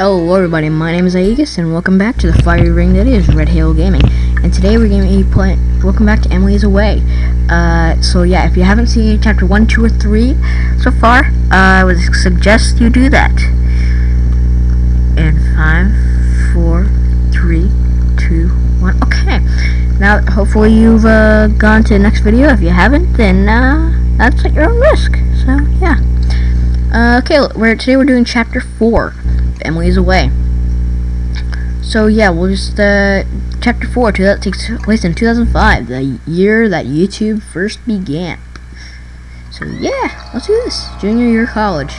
Hello everybody, my name is Aegis and welcome back to the fiery ring that is Red Halo Gaming. And today we're going to be playing, welcome back to Emily's Away. Uh, so yeah, if you haven't seen chapter 1, 2, or 3 so far, uh, I would suggest you do that. And 5, 4, 3, 2, 1, okay. Now, hopefully you've uh, gone to the next video. If you haven't, then uh, that's at your own risk. So, yeah. Uh, okay, we're, today we're doing chapter 4. Emily's away. So yeah, we'll just uh, chapter four. That takes place in 2005, the year that YouTube first began. So yeah, let's do this. Junior year college.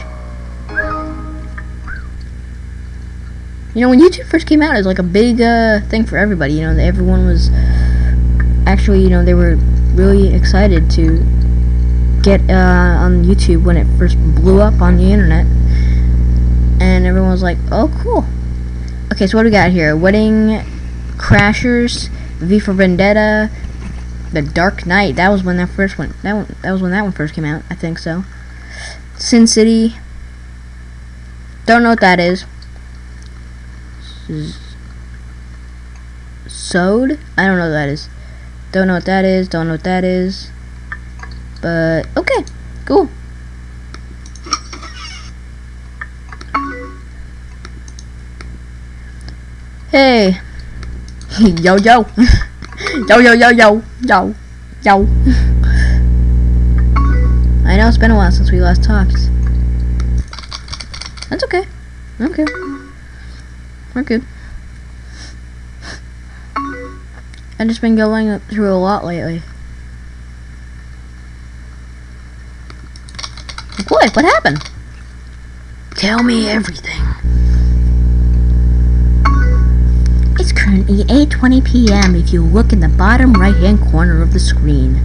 You know, when YouTube first came out, it was like a big uh, thing for everybody. You know, everyone was actually, you know, they were really excited to get uh, on YouTube when it first blew up on the internet and everyone was like, "Oh, cool." Okay, so what do we got here? Wedding Crashers, V for Vendetta, The Dark Knight. That was when that first one. That one. That was when that one first came out. I think so. Sin City. Don't know what that is. Sewed? I don't know what that is. Don't know what that is. Don't know what that is. But okay, cool. Hey. yo yo. yo yo yo yo yo yo. I know it's been a while since we last talked. That's okay. Okay. We're good. I've just been going through a lot lately. What? What happened? Tell me everything. Currently 8.20 p.m. if you look in the bottom right hand corner of the screen.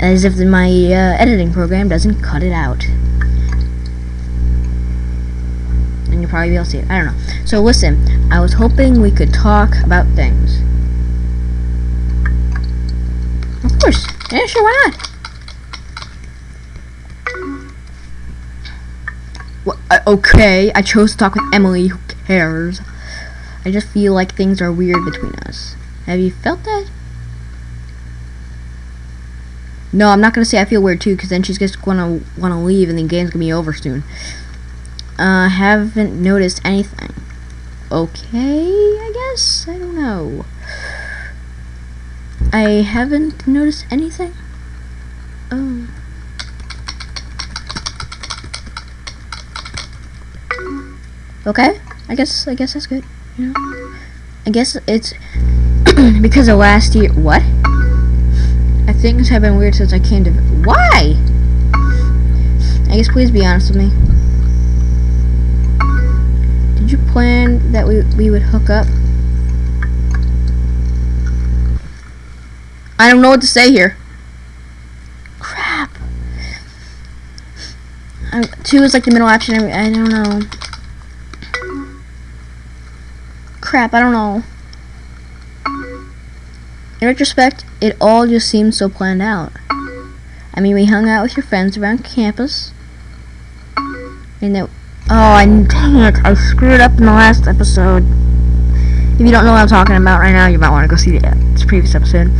As if my uh, editing program doesn't cut it out. And you'll probably be able to see it. I don't know. So listen, I was hoping we could talk about things. Of course. Yeah, sure, why not? Well, uh, okay, I chose to talk with Emily. Who cares? I just feel like things are weird between us. Have you felt that? No, I'm not gonna say I feel weird too, because then she's just gonna wanna leave, and the game's gonna be over soon. Uh, haven't noticed anything. Okay, I guess I don't know. I haven't noticed anything. Oh. Okay, I guess I guess that's good. I guess it's because of last year. What? I things have been weird since I came to. Why? I guess please be honest with me. Did you plan that we we would hook up? I don't know what to say here. Crap. I'm, two is like the middle option. I don't know crap, I don't know. In retrospect, it all just seemed so planned out. I mean, we hung out with your friends around campus. And that, oh, I, dang it, I screwed up in the last episode. If you don't know what I'm talking about right now, you might want to go see the previous episode.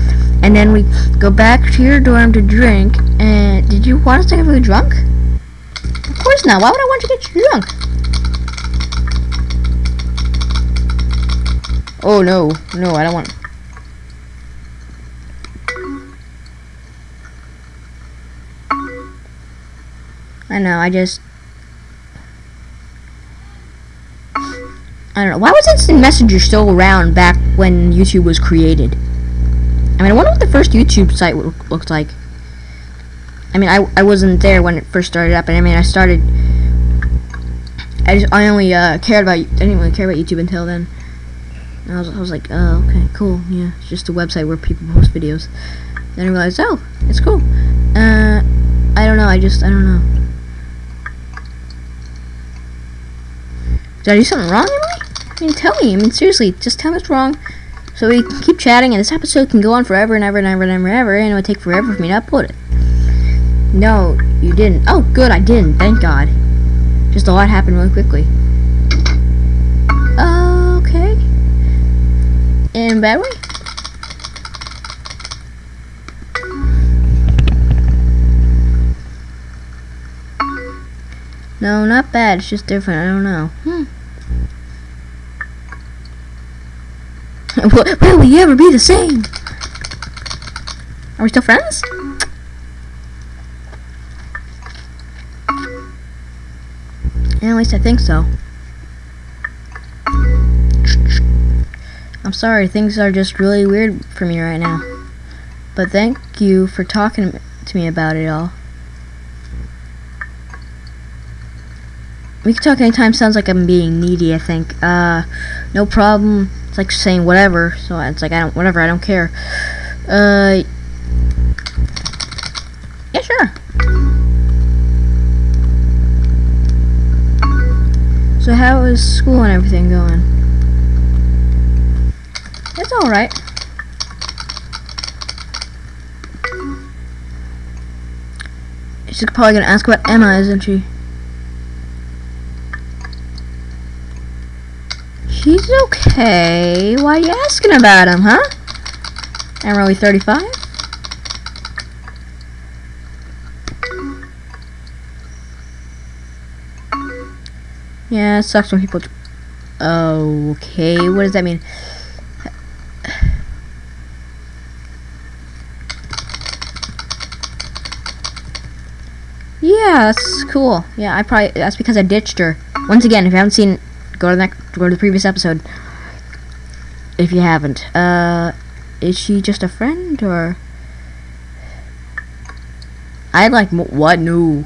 And then we go back to your dorm to drink, and did you want us to get really drunk? Of course not, why would I want to get drunk? Oh no, no, I don't want. I know, I just. I don't know. Why was Instant Messenger still around back when YouTube was created? I mean, I wonder what the first YouTube site looked like. I mean, I, I wasn't there when it first started up, and I mean, I started. I just I only uh, cared about I didn't really care about YouTube until then. And I was, I was like, oh, okay, cool, yeah, it's just a website where people post videos. Then I realized, oh, it's cool. Uh, I don't know, I just, I don't know. Did I do something wrong, Emily? I mean, tell me, I mean, seriously, just tell me what's wrong. So we keep chatting, and this episode can go on forever and ever and ever and ever and ever, and it would take forever for me to upload it. No, you didn't. Oh, good, I didn't, thank God. Just a lot happened really quickly. Bad? No, not bad. It's just different. I don't know. Hmm. Will we ever be the same? Are we still friends? At least I think so. I'm sorry, things are just really weird for me right now. But thank you for talking to me about it all. We can talk anytime sounds like I'm being needy, I think. Uh, no problem. It's like saying whatever, so it's like I don't, whatever, I don't care. Uh, yeah, sure. So how is school and everything going? It's alright. She's probably gonna ask about Emma, isn't she? He's okay. Why are you asking about him, huh? Really 35? Yeah, it sucks when people... Okay, what does that mean? Yeah, that's cool. Yeah, I probably... That's because I ditched her. Once again, if you haven't seen Go to the next, go to the previous episode. If you haven't, uh, is she just a friend or? I like what? No,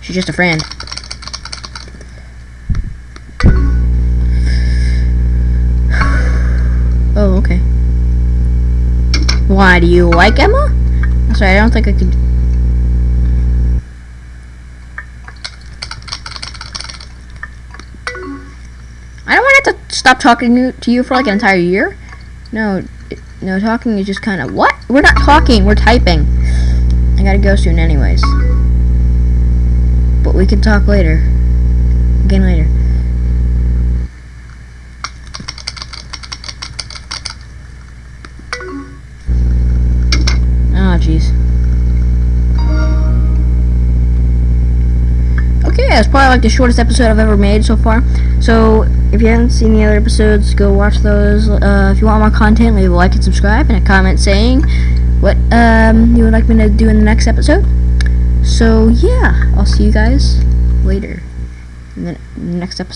she's just a friend. Oh, okay. Why do you like Emma? Sorry, I don't think I could. I don't want to have to stop talking to you for like an entire year. No, no, talking is just kind of what? We're not talking. We're typing. I gotta go soon, anyways. But we can talk later. Again later. Like the shortest episode I've ever made so far. So, if you haven't seen the other episodes, go watch those. Uh, if you want more content, leave a like and subscribe, and a comment saying what um, you would like me to do in the next episode. So, yeah, I'll see you guys later in the next episode.